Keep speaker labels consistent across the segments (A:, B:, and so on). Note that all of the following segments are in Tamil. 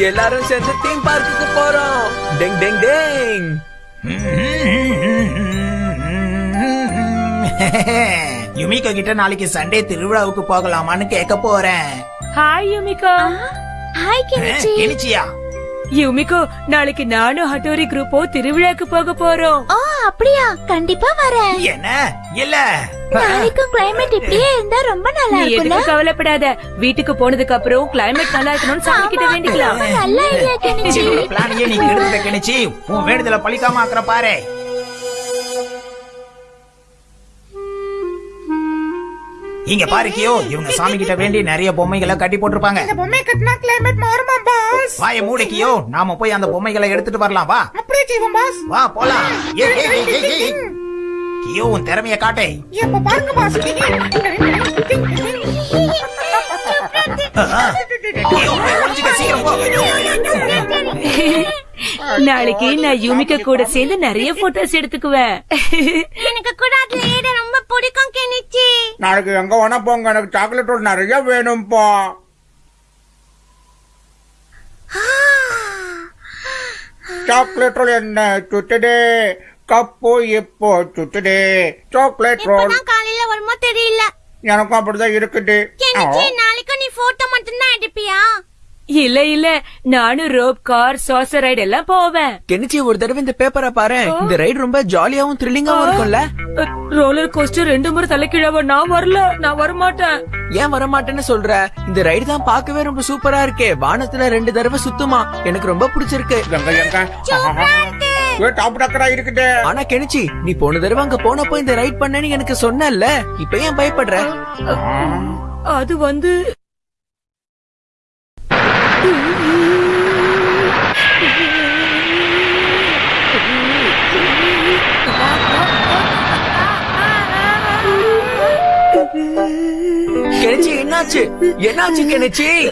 A: எல்லாரும் சேர்ந்து தீம் பார்க்குக்கு போறோம் டெங் டெங் டெங்
B: யுமிகோ கிட்ட நாளைக்கு சண்டே திருவிழாவுக்கு போகலாமான்னு கேட்க போறேன்.
C: Hi Yumiko.
D: Hi Kenichi.
B: கெனிச்சியா?
C: Yumiko நாளைக்கு நானும் ஹட்டோரி குரூப்போ திருவிழாக்கு போக போறோம்.
D: ஓ அப்படியா? கண்டிப்பா வரேன்.
B: என்ன? இல்ல.
D: நாளைக்கும் கிளைமேட் இப்படியே இருந்தா ரொம்ப நல்லா இருக்கும்ல
C: எதுக்கும் கவலைப்படாத. வீட்டுக்கு போனதுக்கு அப்புறம் கிளைமேட் நல்லா இருக்கணும்னு சாமி கிட்ட வேண்டிக்கலாம்.
D: நல்ல ஐடியா கெனிச்சி?
B: பிளானையே நீ கெடுத்துட்ட கெனிச்சி. உன் வேண்டுதல பழிக்காம ஆக்குற பாரு. இங்க பாரு கியோ இவங்க சாமி கிட்ட வேண்டி நிறைய பொம்மைகளை கட்டி போட்டிருப்பாங்க
E: பொம்மை கட்டினா கிளைமேட் மாறுமா பாஸ்
B: வாய மூடு கியோ நாம போய் அந்த பொம்மைகளை எடுத்துட்டு வரலாம் வா
E: அப்படியே செய்வோம் பாஸ்
B: வா போலாம் ஏய், ஏய். கியோ உன் திறமைய காட்டே
E: எப்ப பாருங்க பாஸ்
B: கியோ ஒளிஞ்சுக்க சீக்கிரம் போ
C: நாளைக்கு நான் யுமிகா கூட சேர்ந்து நிறைய போட்டோஸ் எடுத்துக்குவேன்.
D: எனக்கு கூட அதுல ஏட ரொம்ப பிடிக்கும் கெனிச்சி.
E: நாளைக்கு எங்க வேணா போங்க. எனக்கு சாக்லேட் நிறைய வேணும்பா. சாக்லேட் ரோல் என்ன சுட்டுடே? கப்பு இப்போ சுட்டுடே. சாக்லேட் ரோல்
D: காலையில வருமோ தெரியல.
E: எனக்கும் அப்படிதான் இருக்குது.
D: நாளைக்கு நீ போட்டோ மட்டும் தான் எடுப்பியா?
C: இல்ல இல்ல. நானும் ரோப் கார் சாசர் ரைடு எல்லாம் போவேன்.
A: கெனிச்சி ஒரு தடவை இந்த பேப்பரை பாரு. இந்த ரைடு ரொம்ப ஜாலியாவும் த்ரில்லிங்காவும் இருக்கும்ல.
C: ரோலர் கோஸ்டர் ரெண்டு முறை தலைக்கீழாவ நான் வரல. நான் வரமாட்டேன்.
A: ஏன் வர மாட்டேன்னு சொல்ற? இந்த ரைடு தான் பார்க்கவே ரொம்ப சூப்பரா இருக்கே. வானத்துல ரெண்டு தடவை சுத்துமா. எனக்கு ரொம்ப பிடிச்சிருக்கு. ஆனா கெனிச்சி நீ போன தடவை அங்க போனப்போ இந்த ரைட் பண்ணேன்னு எனக்கு சொன்னல இப்ப ஏன் பயப்படுற?
C: அது வந்து
A: என்னாச்சு? என்னாச்சு கெனச்சி?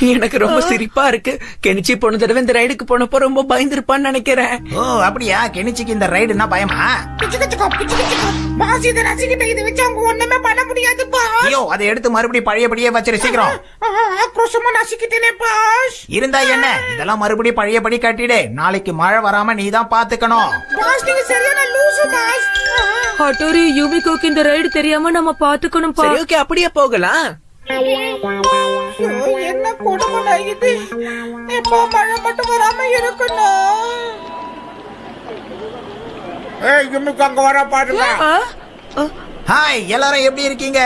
A: எனக்கு ரொம்ப சிரிப்பா இருக்கு. கெனிச்சி போன தடவை இந்த ரைடுக்கு போனப்போ ரொம்ப பயந்துருப்பான்னு நினைக்கிறேன்.
B: ஓ அப்படியா? கெனிச்சிக்கு இந்த ரைடுனா பயமா?
E: பாஸ் இதை ரசிக்கிட்ட இதை வச்சு அவங்க ஒண்ணுமே பண்ண முடியாது பாஸ்
B: ஐயோ அதை எடுத்து மறுபடியும் பழையபடியே வச்சிரு சீக்கிரம்.
E: ஆக்ரோஷமா நசிக்கிட்டேனே பாஸ்.
B: இருந்தா என்ன? இதெல்லாம் மறுபடியும் பழையபடி கட்டிடு. நாளைக்கு மழை வராம நீ தான் பாத்துக்கணும்.
E: பாஸ் நீங்க சரியான லூசு பாஸ்.
C: ஹட்டோரி யுமிகோக்கு இந்த ரைடு தெரியாம நம்ம பாத்துக்கணும்
A: சரி ஓகே அப்படியே போகலாம்.
E: என்ன கொடுமை இது? இப்போ மழை மட்டும் வராம இருக்கணும்? ஏய் இம்முக்கு அங்க வர பாருங்க.
B: ஹாய் எல்லாரும் எப்படி இருக்கீங்க?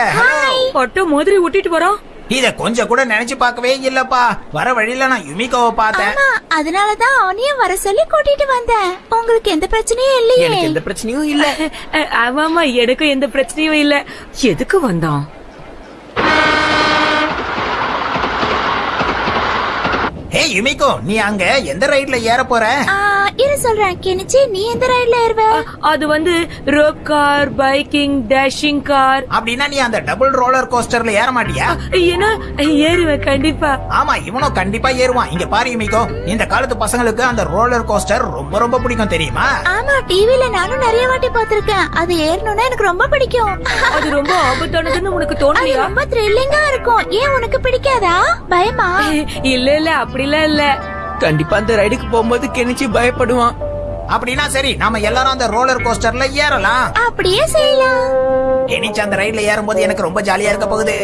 C: பட்டோ மாதிரி ஒட்டிட்டு வரோம்
B: இத கொஞ்சம் கூட நினைச்சு பார்க்கவே இல்லப்பா. வர வழியில நான் யுமிகோவை பார்த்தேன்.
D: ஆமா அதனாலதான் அவனையும் வர சொல்லி கூட்டிட்டு வந்தேன். உங்களுக்கு எந்த பிரச்சனையும் இல்லையே.
A: எனக்கு எந்த பிரச்சனையும் இல்ல.
C: ஆமாமா எனக்கும் எந்த பிரச்சனையும் இல்ல. எதுக்கு வந்தோம்?
B: ஹே யுமிகோ நீ அங்க எந்த ரைட்ல ஏற போற?
D: இரு சொல்றேன் கெனிச்சி நீ எந்த ரைட்ல ஏறுவ?
C: அது வந்து rope car biking dashing car
B: அப்படின்னா நீ அந்த டபுள் ரோலர் கோஸ்டர்ல ஏற மாட்டியா?
C: ஏன்னா ஏறுவேன் கண்டிப்பா.
B: ஆமா இவனும் கண்டிப்பா ஏறுவான். இங்க பாரு யுமிகோ இந்த காலத்து பசங்களுக்கு அந்த ரோலர் கோஸ்டர் ரொம்ப ரொம்ப பிடிக்கும் தெரியுமா?
D: ஆமா டிவில நானும் நிறைய வாட்டி பாத்திருக்கேன் அது ஏறணும்னா எனக்கு ரொம்ப பிடிக்கும்.
C: அது ரொம்ப ஆபத்தானதுன்னு உனக்கு தோணலையா
D: ரொம்ப த்ரில்லிங்கா இருக்கும். ஏன் உனக்கு பிடிக்காதா? பயமா?
C: இல்ல இல்ல அப்படிலாம் இல்ல.
A: கண்டிப்பா அந்த ரைடுக்கு போகும்போது கெனிச்சி பயப்படுவான்.
B: அப்படின்னா சரி நாம எல்லாரும் அந்த ரோலர் கோஸ்டர்ல ஏறலாம்.
D: அப்படியே செய்யலாம்.
B: கெனிச்சு அந்த ரைட்ல ஏறும்போது எனக்கு ரொம்ப ஜாலியா இருக்க போகுது.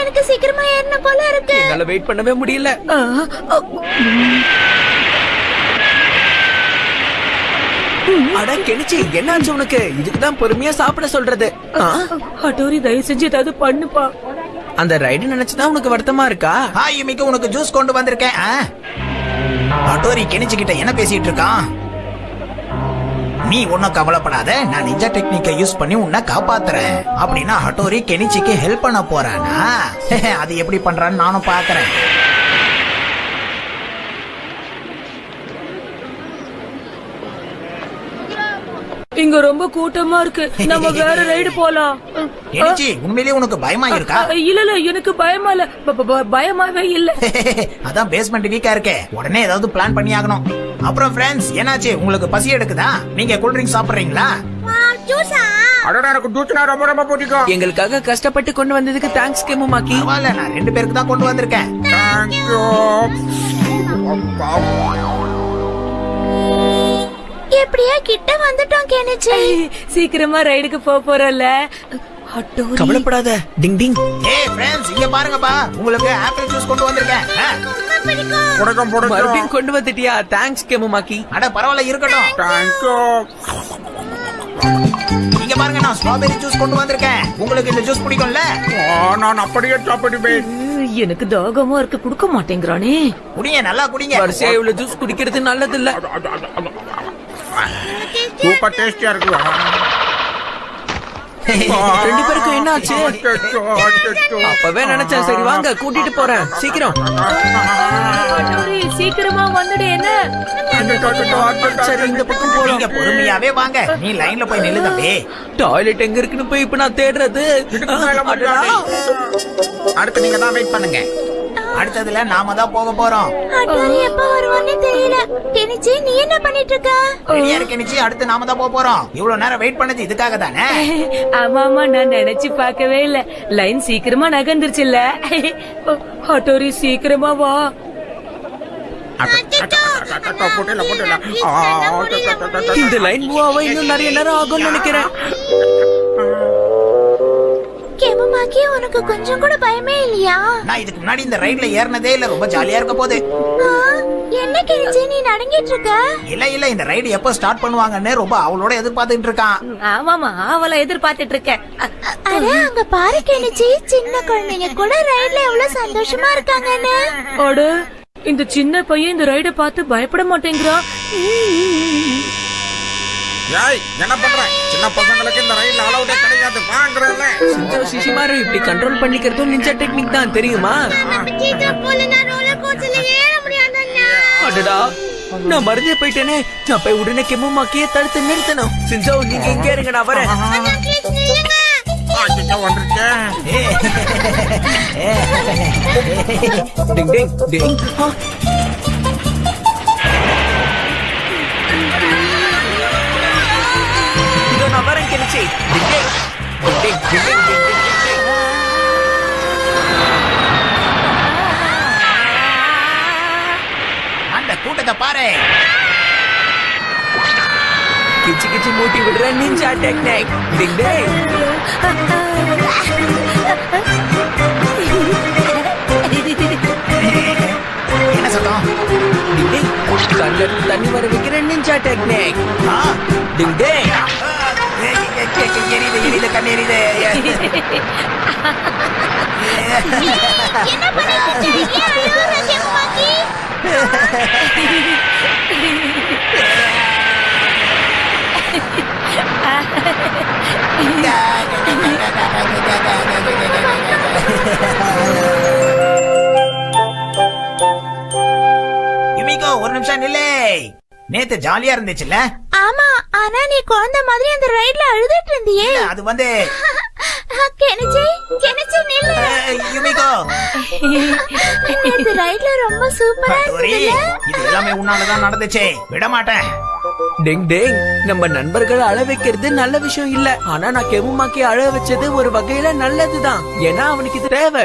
D: எனக்கு சீக்கிரமா ஏறணும் போல இருக்கு.
A: என்னால வெயிட் பண்ணவே முடியல. அட கெனிச்சி என்னாச்சு உனக்கு? இதுக்குதான் பொறுமையா சாப்பிட சொல்றது. ஆ?
C: ஹட்டோரி தயவு செஞ்சு ஏதாவது பண்ணுப்பா.
A: அந்த ரைடு நினைச்சுதான் உனக்கு வருத்தமா இருக்கா?
B: ஹாய் யுமிகோ உனக்கு ஜூஸ் கொண்டு வந்திருக்கேன். ஆ? அட்டோரி கெனிச்சு கிட்ட என்ன பேசிட்டு இருக்கான்? நீ ஒன்னும் கவலைப்படாத நான் நிஜ டெக்னிக்கை யூஸ் பண்ணி உன்னை காப்பாத்துறேன். அப்படின்னா ஹட்டோரி கெனிச்சிக்கு ஹெல்ப் பண்ண போறானா? அது எப்படி பண்றான்னு நானும் பாக்குறேன்.
C: இங்க ரொம்ப கூட்டமா இருக்கு. நம்ம வேற ரைடு போலாம்.
B: கெனிச்சி உண்மையிலேயே உனக்கு பயமா இருக்கா
C: இல்ல இல்ல எனக்கு பயமா இல்ல. பயமாவே இல்ல.
B: அதான் பேஸ்மெண்ட் வீக்கா இருக்கே. உடனே ஏதாவது பிளான் பண்ணி ஆகணும். அப்புறம் ஃப்ரெண்ட்ஸ் என்னாச்சு? உங்களுக்கு பசி எடுக்குதா? நீங்க கூல் ட்ரிங்க் சாப்பிடுறீங்களா?
E: ஜூஸா
A: எங்களுக்காக கஷ்டப்பட்டு கொண்டு வந்ததுக்கு தேங்க்ஸ் கெமுமாக்கி
B: பரவாயில்ல நான் ரெண்டு பேருக்கு தான் கொண்டு வந்திருக்கேன்.
D: எப்படியா கிட்ட வந்துட்டோம் கெனிச்சி
C: சீக்கிரமா ரைடுக்கு போக போறோம்ல.
A: கவலைப்படாத. டிங் டிங்.
B: ஏய் ஃப்ரெண்ட்ஸ் இங்க பாருங்கப்பா. உங்களுக்கு ஆப்பிள் ஜூஸ் கொண்டு வந்திருக்கேன். ஆ,
F: பிடிக்கும் பிடிக்கும்
A: மறுபடியும் கொண்டு வந்துட்டியா? தேங்க்ஸ் கெமுமாக்கி
B: அட பரவாயில்ல இருக்கட்டும்.
F: தேங்க்யூ
B: இங்க பாருங்க நான் ஸ்ட்ராபெரி ஜூஸ் கொண்டு வந்திருக்கேன். உங்களுக்கு இந்த ஜூஸ் பிடிக்கும்ல?
F: நான் அப்படியே சாப்பிடுவேன்
C: எனக்கு தாகமா இருக்கு. குடுக்க மாட்டேங்கிறானே.
B: குடிங்க நல்லா குடிங்க.
A: வரிசையா இவ்வளவு ஜூஸ் குடிக்கிறது நல்லது இல்ல
F: சூப்பர் டேஸ்டியா இருக்கு
A: ரெண்டு பேருக்கும் என்ன ஆச்சு அப்பவே நினைச்சேன் சரி வாங்க கூட்டிட்டு போறேன். சீக்கிரம்.
C: சீக்கிரமா வந்துடு என்ன?
A: சரி இந்த பக்கம் போலாம்.
B: நீங்க பொறுமையாவே வாங்க. நீ லைன்ல போய் நில்லு தம்பி.
A: டாய்லெட் எங்க இருக்குன்னு போய் இப்ப நான் தேடுறது.
F: அடுத்து நீங்க தான் வெயிட் பண்ணுங்க.
B: அடுத்ததுல நாம தான் போக போறோம்.
D: எப்ப வருவான்னு தெரியல. கெனிச்சி நீ என்ன பண்ணிட்டு இருக்க
B: ரெடியா இருக்க நிச்சி அடுத்து நாம தான் போக போறோம். இவ்வளவு நேரம் வெயிட் பண்ணது இதுக்காக தானே?
C: ஆமா ஆமா நான் நினைச்சு பார்க்கவே இல்ல. லைன் சீக்கிரமா நகர்ந்துருச்சுல்ல ஹட்டோரி சீக்கிரமா வா.
F: போட்டல போட்டல
A: இந்த லைன் மூவ் ஆக இன்னும் நிறைய நேரம் ஆகும்னு நினைக்கிறேன்.
D: கெமுமாக்கி உனக்கு கொஞ்சம் கூட பயமே இல்லையா?
B: நான் இதுக்கு முன்னாடி இந்த ரைட்ல ஏறினதே இல்ல ரொம்ப ஜாலியா இருக்க போகுது.
D: ஆ, என்ன கெனிச்சி நீ நடங்கிட்டு இருக்க?
B: இல்ல இல்ல இந்த ரைடு எப்ப ஸ்டார்ட் பண்ணுவாங்கன்னு ரொம்ப அவளோட எதிர்பார்த்துட்டு இருக்கான்.
C: ஆமாமா அவளை எதிர்பார்த்துட்டு இருக்கேன். அ-
D: அட அங்க பாரு கெனிச்சி சின்ன குழந்தைங்க கூட ரைட்ல எவ்வளவு சந்தோஷமா இருக்காங்கன்னு.
C: அட இந்த சின்ன பையன் இந்த ரைட பார்த்து பயப்பட மாட்டேங்கிறான்.
F: ஏய் என்ன பண்ற? சின்ன பசங்களுக்கு இந்த ரயில் அலவுடே கிடையாது. வாங்குறேன்ல.
A: சிஞ்சோ சிசிமாரு இப்படி கண்ட்ரோல் பண்ணிக்கிறதும் நிஞ்சா டெக்னிக் தான் தெரியுமா?
E: சீக்கிரம் போல நான் ரோலர் கோஸ்டர்ல ஏற முடியாதண்ணா
A: அடடா நான் மறந்தே போயிட்டேனே. நான் போய் உடனே கெமுமாக்கியே தடுத்து நிறுத்தணும். சிஞ்சோ நீங்க இங்க இருங்க நான் வரேன். டிங் டிங் டிங் Gucci. Ding ding. Ding ding ding ding ding ding ding ding.
B: அந்த கூட்டத்தை பாரு
A: கிச்சி கிச்சி மூட்டி விடுற நிஞ்சா டெக்னிக் டிங் டிங் தண்ணி வர வைக்கிற நிஞ்சா டெக்னிக் டிங் டிங்
B: எரியுது எரியுது கண்ணு எரியுது ஒரு நிமிஷம் நில்லை. நேத்து ஜாலியா இருந்துச்சுல்ல?
D: ஆனா நீ குழந்தை மாதிரி அந்த ரைட்ல அழுதுட்டு இருந்தியே.
B: அது வந்து
D: கெனிச்சி கெனிச்சி நில்லு.
B: யுமிகோ
D: இந்த ரைட்ல ரொம்ப சூப்பரா
B: டோரி,
D: இருந்ததுல
B: இது எல்லாமே உன்னாலதான் நடந்துச்சு. விட மாட்டேன்.
A: டிங் டிங் நம்ம நண்பர்கள் அழ வைக்கிறது நல்ல விஷயம் இல்ல. ஆனா நான் கெமுமாக்கி அழ வச்சது ஒரு வகையில நல்லதுதான். ஏன்னா அவனுக்கு இது தேவை.